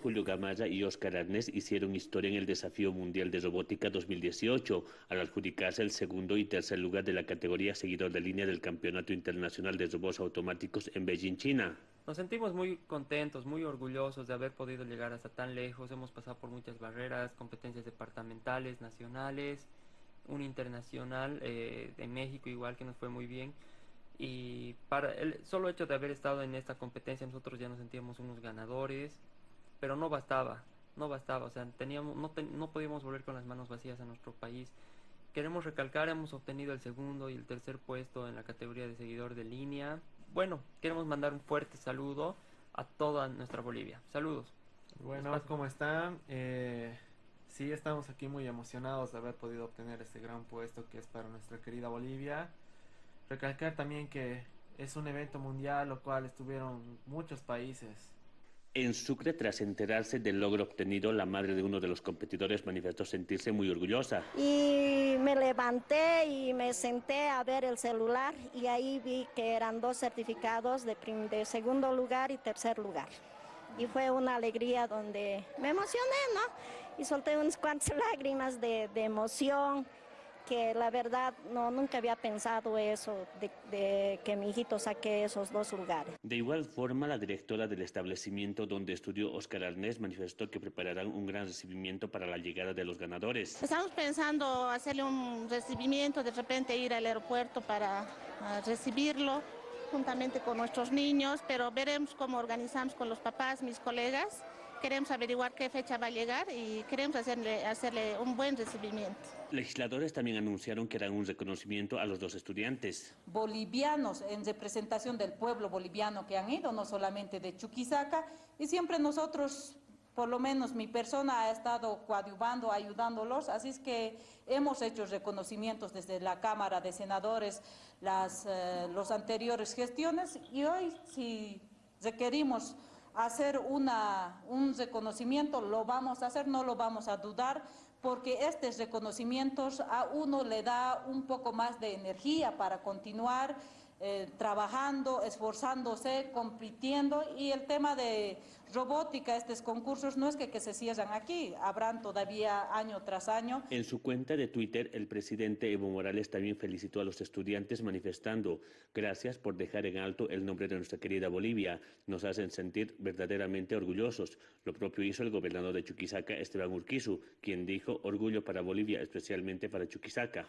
Julio Gamaya y Oscar Arnés hicieron historia en el Desafío Mundial de Robótica 2018 al adjudicarse el segundo y tercer lugar de la categoría seguidor de línea del Campeonato Internacional de Robots Automáticos en Beijing, China. Nos sentimos muy contentos, muy orgullosos de haber podido llegar hasta tan lejos. Hemos pasado por muchas barreras, competencias departamentales, nacionales, un internacional eh, de México igual que nos fue muy bien. Y para el solo hecho de haber estado en esta competencia nosotros ya nos sentíamos unos ganadores pero no bastaba, no bastaba, o sea, teníamos, no, no podíamos volver con las manos vacías a nuestro país. Queremos recalcar, hemos obtenido el segundo y el tercer puesto en la categoría de seguidor de línea. Bueno, queremos mandar un fuerte saludo a toda nuestra Bolivia. Saludos. Bueno, ¿cómo están? Eh, sí, estamos aquí muy emocionados de haber podido obtener este gran puesto que es para nuestra querida Bolivia. Recalcar también que es un evento mundial, lo cual estuvieron muchos países en Sucre, tras enterarse del logro obtenido, la madre de uno de los competidores manifestó sentirse muy orgullosa. Y me levanté y me senté a ver el celular y ahí vi que eran dos certificados de, segundo lugar y tercer lugar. Y fue una alegría donde me emocioné, ¿no? Y solté unas cuantas lágrimas de, de emoción que la verdad no nunca había pensado eso, de, que mi hijito saque esos dos lugares. De igual forma, la directora del establecimiento donde estudió Oscar Arnés manifestó que prepararán un gran recibimiento para la llegada de los ganadores. Estamos pensando hacerle un recibimiento, de repente ir al aeropuerto para recibirlo juntamente con nuestros niños, pero veremos cómo organizamos con los papás, mis colegas. Queremos averiguar qué fecha va a llegar y queremos hacerle, hacerle un buen recibimiento. Legisladores también anunciaron que harán un reconocimiento a los dos estudiantes. Bolivianos en representación del pueblo boliviano que han ido, no solamente de Chuquisaca, y siempre nosotros por lo menos mi persona ha estado coadyuvando, ayudándolos, así es que hemos hecho reconocimientos desde la Cámara de Senadores, las eh, los anteriores gestiones, y hoy si requerimos hacer una, un reconocimiento, lo vamos a hacer, no lo vamos a dudar, porque estos reconocimientos a uno le da un poco más de energía para continuar eh, trabajando, esforzándose, compitiendo y el tema de robótica, estos concursos, no es que, que se cierran aquí, habrán todavía año tras año. En su cuenta de Twitter, el presidente Evo Morales también felicitó a los estudiantes manifestando, gracias por dejar en alto el nombre de nuestra querida Bolivia, nos hacen sentir verdaderamente orgullosos. Lo propio hizo el gobernador de Chuquisaca, Esteban Urquizu, quien dijo orgullo para Bolivia, especialmente para Chuquisaca.